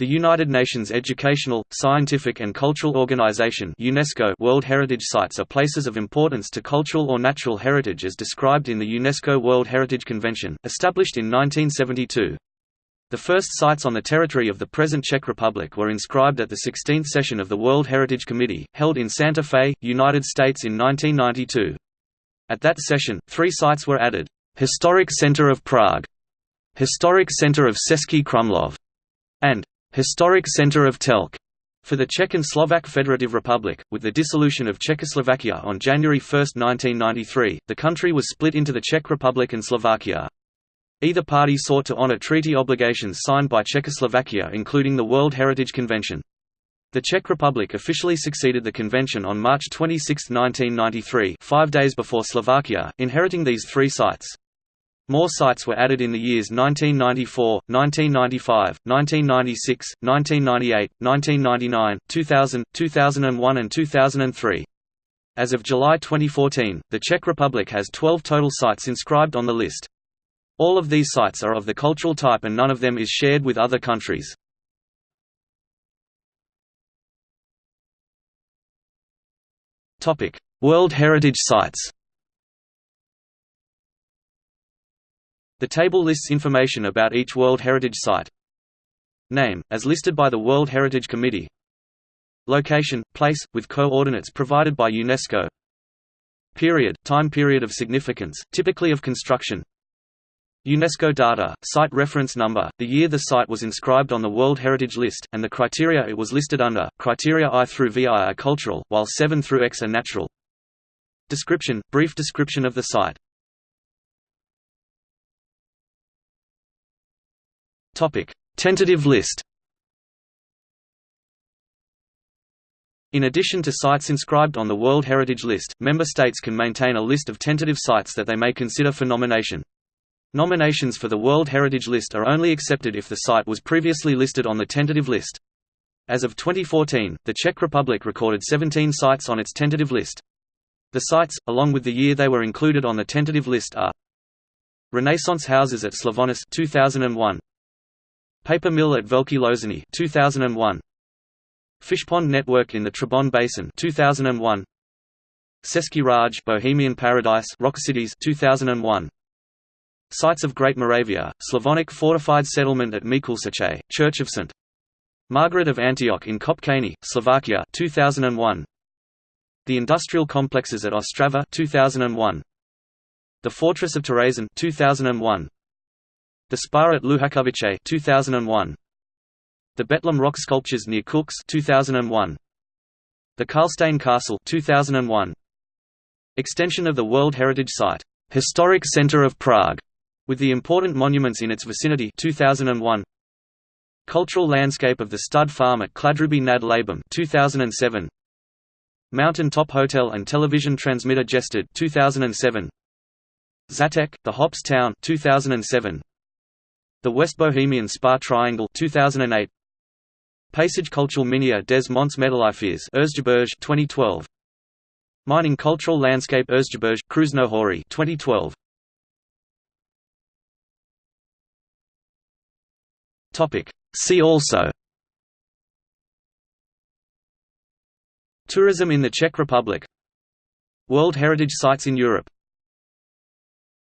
The United Nations Educational, Scientific and Cultural Organization UNESCO World Heritage Sites are places of importance to cultural or natural heritage as described in the UNESCO World Heritage Convention, established in 1972. The first sites on the territory of the present Czech Republic were inscribed at the 16th session of the World Heritage Committee, held in Santa Fe, United States in 1992. At that session, three sites were added. Historic Center of Prague, Historic Center of Český Krumlov, and Historic Center of Telč for the Czech and Slovak Federative Republic, with the dissolution of Czechoslovakia on January 1, 1993, the country was split into the Czech Republic and Slovakia. Either party sought to honor treaty obligations signed by Czechoslovakia including the World Heritage Convention. The Czech Republic officially succeeded the convention on March 26, 1993 five days before Slovakia, inheriting these three sites. More sites were added in the years 1994, 1995, 1996, 1998, 1999, 2000, 2001 and 2003. As of July 2014, the Czech Republic has 12 total sites inscribed on the list. All of these sites are of the cultural type and none of them is shared with other countries. World Heritage Sites The table lists information about each World Heritage Site. Name, as listed by the World Heritage Committee Location, place, with coordinates provided by UNESCO Period, time period of significance, typically of construction UNESCO data, site reference number, the year the site was inscribed on the World Heritage List, and the criteria it was listed under, criteria I through VI are cultural, while 7 through X are natural. Description, brief description of the site Topic: Tentative list. In addition to sites inscribed on the World Heritage List, member states can maintain a list of tentative sites that they may consider for nomination. Nominations for the World Heritage List are only accepted if the site was previously listed on the tentative list. As of 2014, the Czech Republic recorded 17 sites on its tentative list. The sites, along with the year they were included on the tentative list are Renaissance houses at Slavonice 2001, Paper mill at Velké Losiny 2001. Fishpond network in the Trebon Basin 2001. Český ráj Bohemian Paradise Rock Cities 2001. Sites of Great Moravia, Slavonic fortified settlement at Mikulčice, Church of St. Margaret of Antioch in Kopčany, Slovakia 2001. The industrial complexes at Ostrava 2001. The Fortress of Terezín 2001. The Spa at Luhačovice 2001. The Betlehem rock sculptures near Kuks 2001. The Karlstein Castle 2001. Extension of the World Heritage Site, Historic Center of Prague, with the important monuments in its vicinity 2001. Cultural landscape of the stud farm at Kladruby nad Labem 2007. Mountain Top Hotel and Television Transmitter Jested 2007. Žatec, the Hops Town 2007. The West Bohemian Spa Triangle 2008 Paysage Cultural Minier des Monts Erzgebirge 2012 Mining Cultural Landscape Erzgebirge Krušné hory 2012 Topic. See also. Tourism in the Czech Republic. World Heritage Sites in Europe